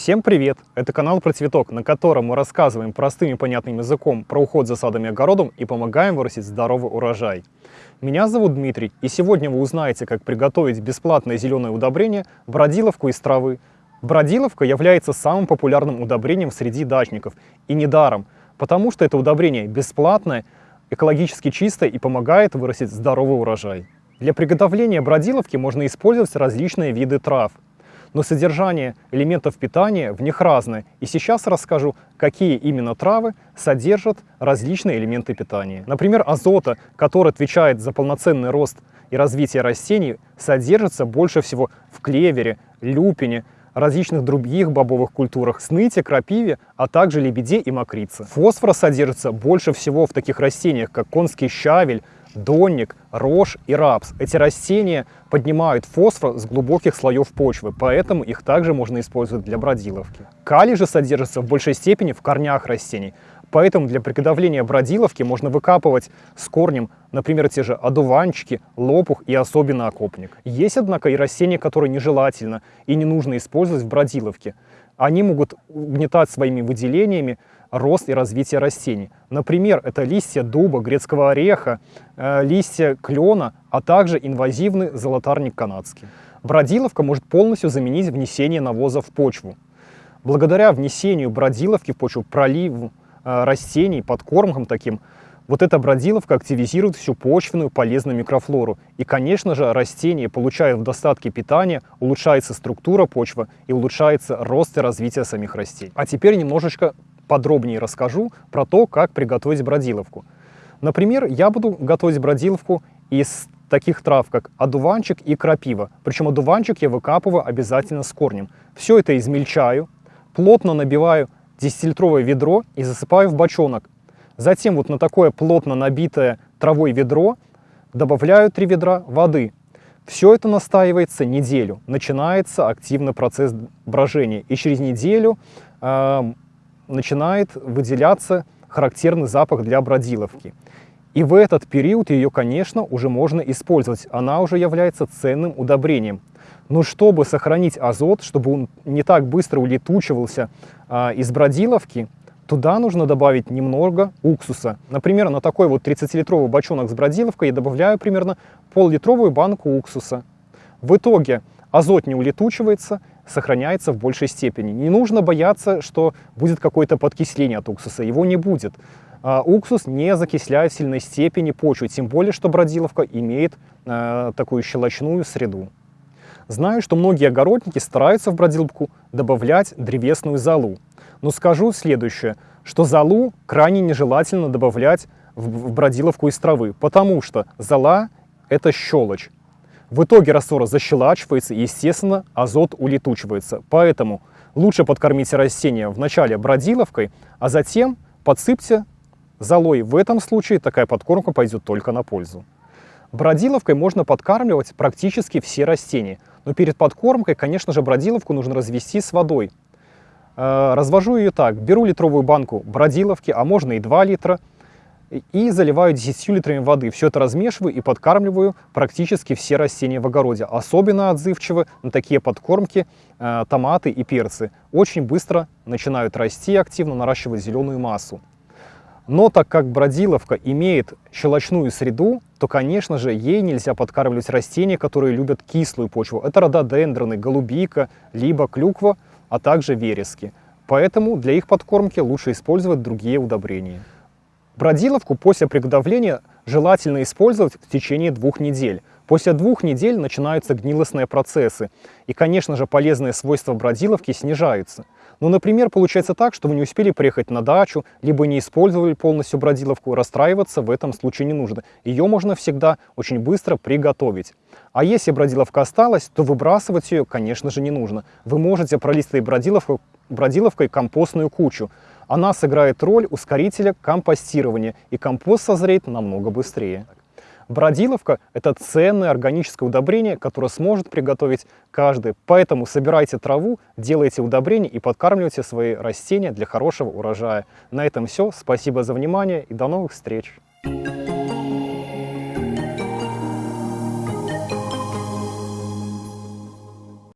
Всем привет! Это канал про цветок, на котором мы рассказываем простым и понятным языком про уход за садом и огородом и помогаем вырастить здоровый урожай. Меня зовут Дмитрий, и сегодня вы узнаете, как приготовить бесплатное зеленое удобрение бродиловку из травы. Бродиловка является самым популярным удобрением среди дачников, и недаром, потому что это удобрение бесплатное, экологически чистое и помогает вырастить здоровый урожай. Для приготовления бродиловки можно использовать различные виды трав – но содержание элементов питания в них разное. И сейчас расскажу, какие именно травы содержат различные элементы питания. Например, азота, который отвечает за полноценный рост и развитие растений, содержится больше всего в клевере, люпине, различных других бобовых культурах, сныте, крапиве, а также лебеде и мокрице. Фосфора содержится больше всего в таких растениях, как конский щавель, донник, рожь и рапс. Эти растения поднимают фосфор с глубоких слоев почвы, поэтому их также можно использовать для бродиловки. Калий же содержится в большей степени в корнях растений, поэтому для приготовления бродиловки можно выкапывать с корнем, например, те же одуванчики, лопух и особенно окопник. Есть, однако, и растения, которые нежелательно и не нужно использовать в бродиловке. Они могут угнетать своими выделениями рост и развитие растений. Например, это листья дуба, грецкого ореха, э, листья клена, а также инвазивный золотарник канадский. Бродиловка может полностью заменить внесение навоза в почву. Благодаря внесению бродиловки в почву, проливу э, растений, подкормкам таким, вот эта бродиловка активизирует всю почвенную полезную микрофлору. И, конечно же, растения получают в достатке питания, улучшается структура почвы и улучшается рост и развитие самих растений. А теперь немножечко подробнее расскажу про то, как приготовить бродиловку. Например, я буду готовить бродиловку из таких трав, как одуванчик и крапива. Причем одуванчик я выкапываю обязательно с корнем. Все это измельчаю, плотно набиваю 10-литровое ведро и засыпаю в бочонок. Затем вот на такое плотно набитое травой ведро добавляю 3 ведра воды. Все это настаивается неделю. Начинается активный процесс брожения. И через неделю э, начинает выделяться характерный запах для бродиловки. И в этот период ее, конечно, уже можно использовать. Она уже является ценным удобрением. Но чтобы сохранить азот, чтобы он не так быстро улетучивался а, из бродиловки, туда нужно добавить немного уксуса. Например, на такой вот 30-литровый бочонок с бродиловкой я добавляю примерно пол-литровую банку уксуса. В итоге азот не улетучивается, сохраняется в большей степени. Не нужно бояться, что будет какое-то подкисление от уксуса. Его не будет. А, уксус не закисляет в сильной степени почву, тем более, что бродиловка имеет а, такую щелочную среду. Знаю, что многие огородники стараются в бродиловку добавлять древесную золу. Но скажу следующее, что золу крайне нежелательно добавлять в бродиловку из травы, потому что зола – это щелочь. В итоге раствор защелачивается и, естественно, азот улетучивается. Поэтому лучше подкормите растения вначале бродиловкой, а затем подсыпьте золой. В этом случае такая подкормка пойдет только на пользу. Бродиловкой можно подкармливать практически все растения. Но перед подкормкой, конечно же, бродиловку нужно развести с водой. Э, развожу ее так. Беру литровую банку бродиловки, а можно и 2 литра, и заливаю 10 литрами воды. Все это размешиваю и подкармливаю практически все растения в огороде. Особенно отзывчивы на такие подкормки э, томаты и перцы. Очень быстро начинают расти активно, наращивать зеленую массу. Но так как бродиловка имеет щелочную среду, то, конечно же, ей нельзя подкармливать растения, которые любят кислую почву. Это рододендроны, голубика, либо клюква, а также верески. Поэтому для их подкормки лучше использовать другие удобрения. Бродиловку после приготовления желательно использовать в течение двух недель. После двух недель начинаются гнилостные процессы, и, конечно же, полезные свойства бродиловки снижаются. Ну, например, получается так, что вы не успели приехать на дачу, либо не использовали полностью бродиловку, расстраиваться в этом случае не нужно. Ее можно всегда очень быстро приготовить. А если бродиловка осталась, то выбрасывать ее, конечно же, не нужно. Вы можете пролить этой бродиловкой, бродиловкой компостную кучу. Она сыграет роль ускорителя компостирования, и компост созреет намного быстрее. Бродиловка – это ценное органическое удобрение, которое сможет приготовить каждый. Поэтому собирайте траву, делайте удобрения и подкармливайте свои растения для хорошего урожая. На этом все. Спасибо за внимание и до новых встреч! Thank you.